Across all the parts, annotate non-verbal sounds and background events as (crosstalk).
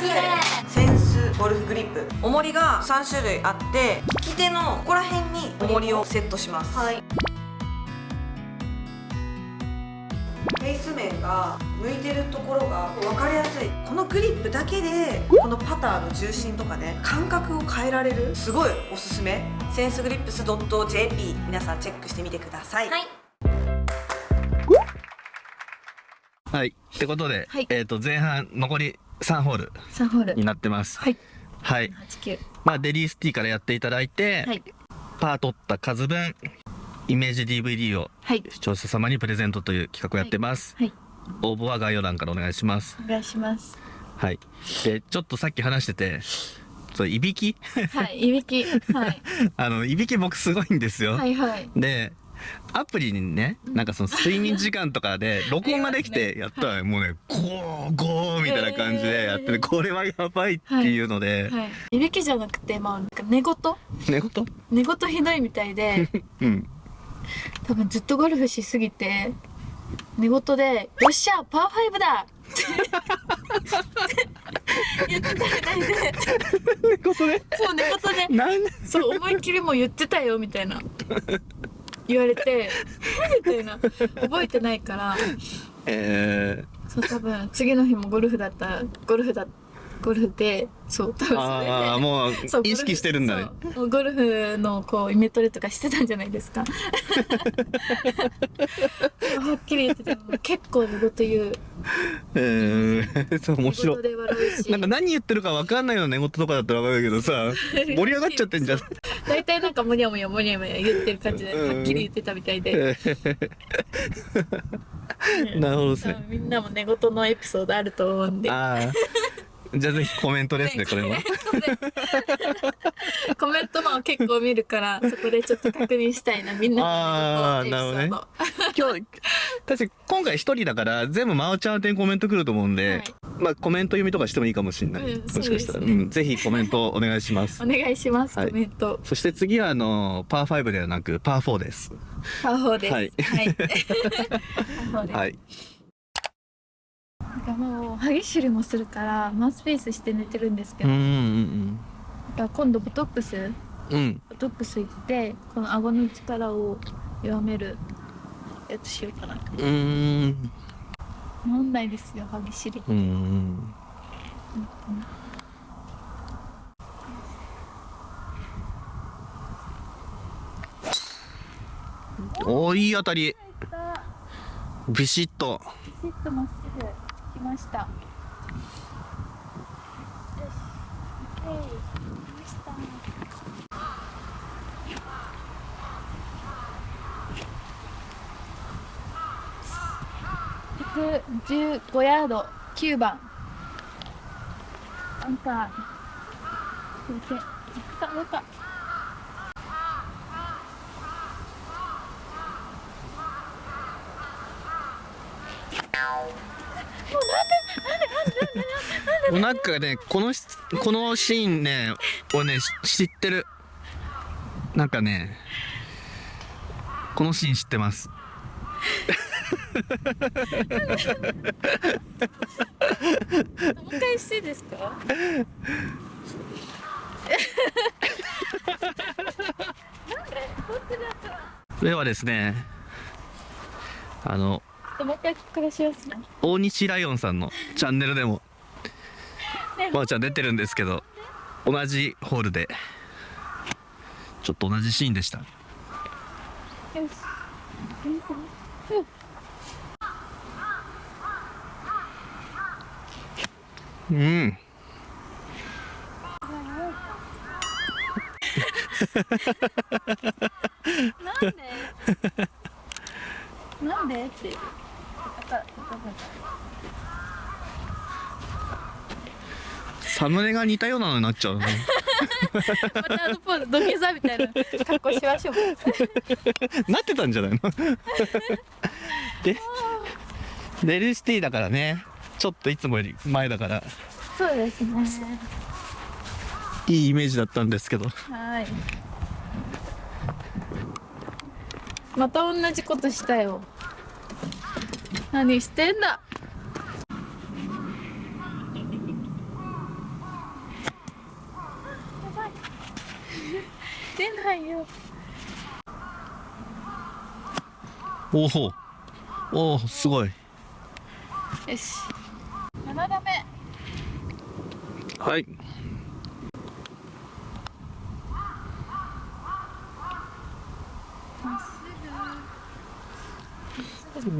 センスゴルフグリップ。重りが3種類あって利き手のここら辺に重りをセットします。はい。フェイス面が向いてるところが分かりやすい。このグリップだけでこのパターの重心とかね感覚を変えられるすごいおすすめ。センスグリップス .jp 皆さんチェックしてみてください、はい。はい。ってことで、はい。えっ、と、前半残り3ホール3ホールになってます。はいはい。89まあ、デリースティからやっていただいて、はいパー取った数分、イメージ DVD をはい視聴者様にプレゼントという企画をやってます。はい応募は概要欄からお願いします。お願いしますはい。で、ちょっとさっき話してて、そう、いびき？はいいびきはい (laughs) あの、いびき僕すごいんですよ。はいはいで、アプリにね、なんかその睡眠時間とかで、(laughs) 録音ができてやったら、もうね、ゴー、ゴーみたいな感じでやってて、えー。これはやばいっていうので、はい。い。びきじゃなくてまあなんか寝言？寝言？寝言ひどいみたいで。(laughs) うん。多分ずっとゴルフしすぎて寝言で「よっしゃパーファイブだ! (laughs)」って言ってたみたいで。寝言で？そう寝言で。そう思いっきりもう言ってたよみたいな言われて「みたいな。覚えてないから。えそう多分次の日もゴルフだったゴルフだゴルフでそう多分ー、それで。ああ、もう意識してるんだね。ゴルフのこうイメトレとかしてたんじゃないですか。(laughs) はっきり言ってても結構寝言言う。えー、そう、面白い。なんか何言ってるか分かんないような寝言とかだったら分かるけどさ、盛り上がっちゃってんじゃん。大体なんかモニャモニャモニャモニャ言ってる感じでうん。はっきり言ってたみたいで、え (laughs) ーなるほどですね。みんなも寝言のエピソードあると思うんで。ああ。じゃあぜひコメントですね、これも。(laughs) コメントも結構見るからそこでちょっと確認したいなみんな。の寝言のエピソード今日、確か今回一人だから、全部真央ちゃん宛てにコメント来ると思うんで、はい。まあコメント読みとかしてもいいかもしれない。うんもしかしたら、そうん、ぜひコメントお願いします。お。願いします、はい。コメント。そして次はあの、パー5ではなく、パー4です。パーフォーです。はい。はい、パーフォーです。(laughs) はい。なんかもう歯ぎしりもするからマウスピースして寝てるんですけど、うんうんだから今度ボトックスうん。うん。ボトックス行ってこの顎の力を弱めるやつしようかなうーん。飲んないですよ歯ぎしりうーん。おーいい当たり。ビシッと。ピシッとまっすぐ来ました。よし OK 来ました。115ヤード9番。アンカーすいません行くかどうか。なんかね、このし、このシーンね、俺ね、し知ってる。なんかね、このシーン知ってます。もう一回してですか？(laughs) ではですね、あの、大西ライオンさんのチャンネルでも、(laughs) まーちゃん出てるんですけど、同じホールで、ちょっと同じシーンでした。よしうん。なんでなんでってサムネが似たようなのになっちゃうね。またあのポーズ土下座みたいな格好しましょう。なってたんじゃないの？(laughs) で、デルシティだからね、ちょっといつもより前だから、そうですね。いいイメージだったんですけど。はい。また同じことしたよ。何してんだ？えないよ。おお。おおすごい。よし。7打目はい。まっすぐ。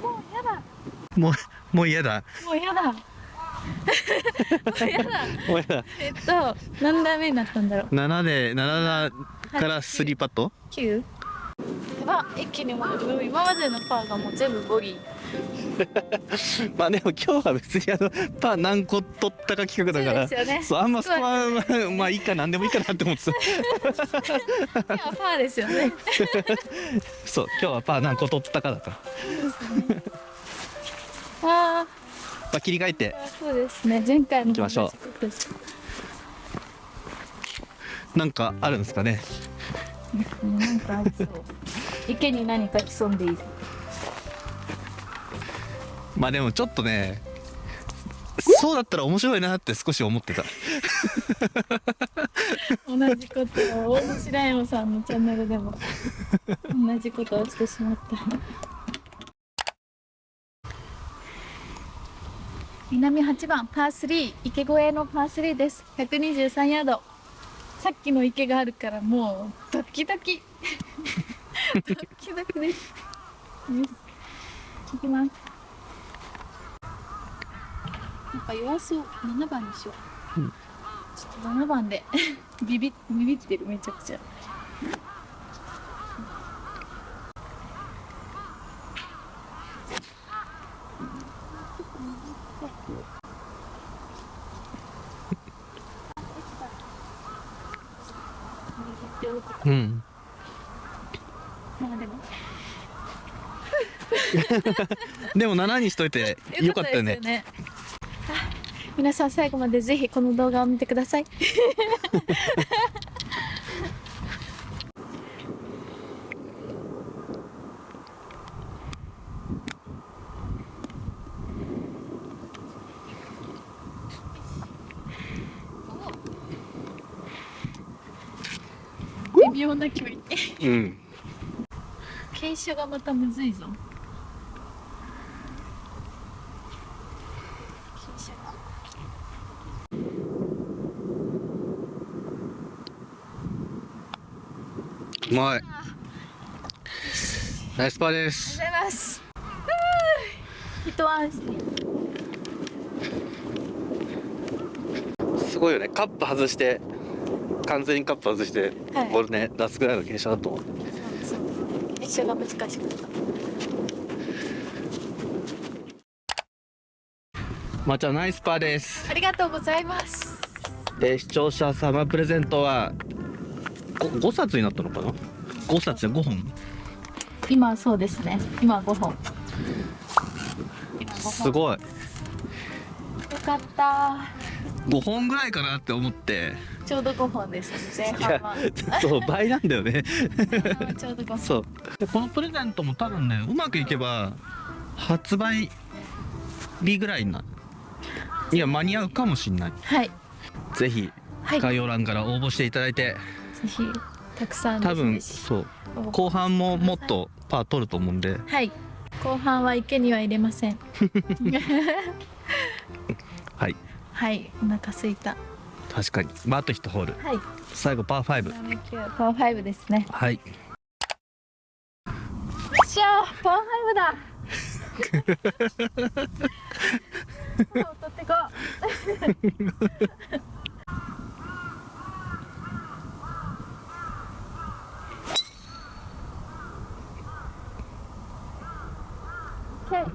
おもうやだ。ーもうもう嫌だ。もうやだ (laughs) やだ。もう嫌だ。えっと何打目になったんだろう？7で7だから3パット？9? やば一気にもう今までのパーがもう全部ボギー。(laughs) まあでも今日は別にあのパー何個取ったか企画だから。そうね。そうあんまスコアはまあいいかなんでもいいかなって思ってた。今パーですよね。(laughs) そう今日はパー何個取ったかだから。あまあ切り替えて。あそうですね。前回も行きましょう。なんかあるんですかね。うんなんかありそう。池に何か潜んでいる。まあでもちょっとねそうだったら面白いなって少し思ってた。同じことを大西ライオンさんのチャンネルでも同じことをしてしまった南8番パー3池越えのパー3です。123ヤード。さっきの池があるからもうドキドキ。(laughs) ドキドキですよし行きます。なんか弱そう。7番にしよう。ちょっと7番で。(laughs) ビビビビってるめちゃくちゃうんまあでも (laughs) でも7にしといてよかったよね。ですあ皆さん最後までぜひこの動画を見てください。微妙な距離。うん。傾斜がまたむずいぞ傾斜がうまい。ナイスパーであすりがとうございます。一安心すごいよね。カップ外して完全にカップ外して、はい。ボールね出すぐらいの傾斜だと思う傾斜が難しかったまーちゃんナイスパーです。ありがとうございます。で視聴者様プレゼントは 5, 5冊になったのかな？5冊じゃ5本？今そうですね。今5本。今5本。すごい。よかった。5本ぐらいかなって思って。ちょうど5本です。前半は。そう倍なんだよね。ちょうど5本。そう。でこのプレゼントも多分ねうまくいけば発売日ぐらいにないや間に合うかもしんない。はい。ぜひ概要欄から応募していただいて、ひ (laughs) たくさん多分そう。後半ももっとパー取ると思うんで。はい。後半は池には入れません。(laughs) はい。はい。お腹すいた。確かに。まああと1ホール。はい。最後パー5バーベキューパー5ですね。はい。よっしゃーパー5だ。(laughs) 取ってこう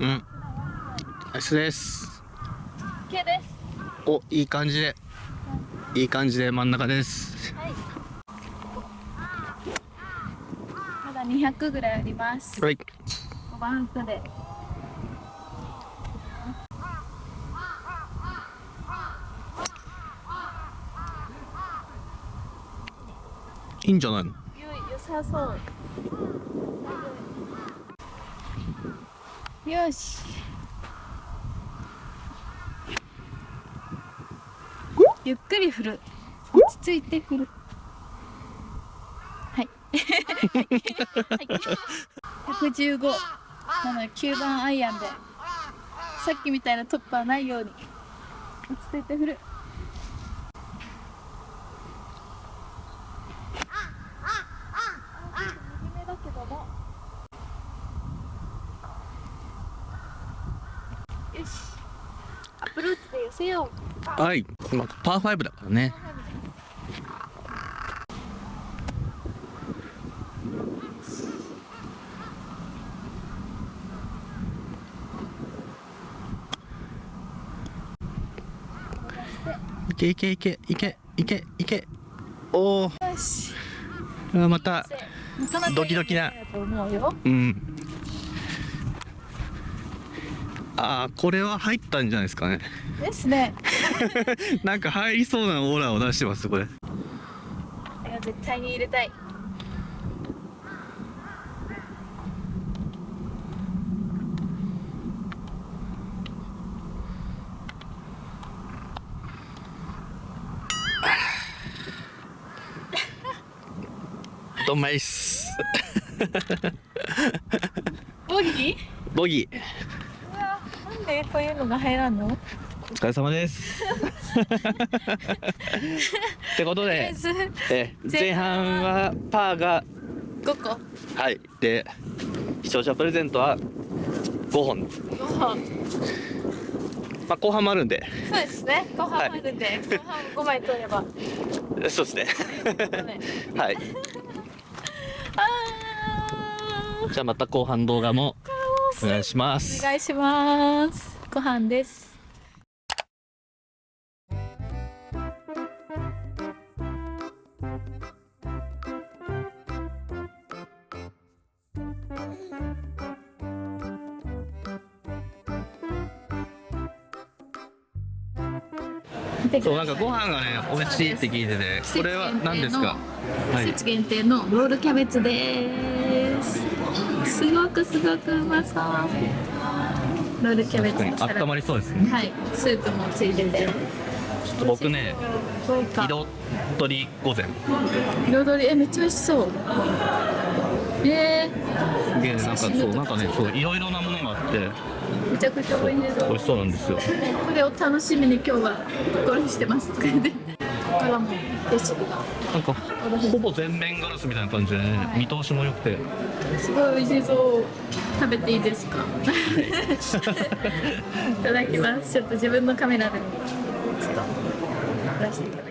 うん。ナイスです。OK です。おいい感じで。いい感じで真ん中です。はい。まだ200ぐらいあります。はい。5番ウッドで。いいんじゃないの？よ良さそうよし。ゆっくり振る。落ち着いて振る。はい。はい115なので9番アイアンで。さっきみたいなトップはないように。落ち着いて振る右目だけどもよしアプローチで寄せようはい、まあ、パー5だからね。いけいけいけいけいけいけ。おおまたドキドキな。うんああこれは入ったんじゃないですかね。ですね。(laughs) なんか入りそうなオーラを出してますこれ。いや絶対に入れたい。ドンマイっす。ボギー？ボギーでこういうのが入らんの？お疲れ様です。(laughs) ってことでずえ前半はパーが5個？はい。で視聴者プレゼントは5本。5本。まあ後半もあるんで。そうですね。後半あるんで、後半5枚取れば。そうですね。ねはい。(laughs) (laughs) じゃあまた後半動画もお願いします。お願いします。ご飯です。そうなんかご飯がね美味しいって聞いててこれは何ですか？はい。季節限定のロールキャベツですすごくすごくうまそう。ロールキャベツ確かに温まりそうですねはい。スープもついてて。ちょっと僕ね彩り御膳。彩りえめっちゃ美味しそう。えすげえなんかそうなんかねそういろいろなものがあって。ー、めちゃくちゃ美味しそう。美味しそうなんですよ。これを楽しみに今日はゴルフしてます。とか言ってなんかほぼ全面ガラスみたいな感じでね見通しも良くて。すごい美味しそう。食べていいですか？い。(laughs) ただきます。ちょっと自分のカメラでちょっと出して。いただきます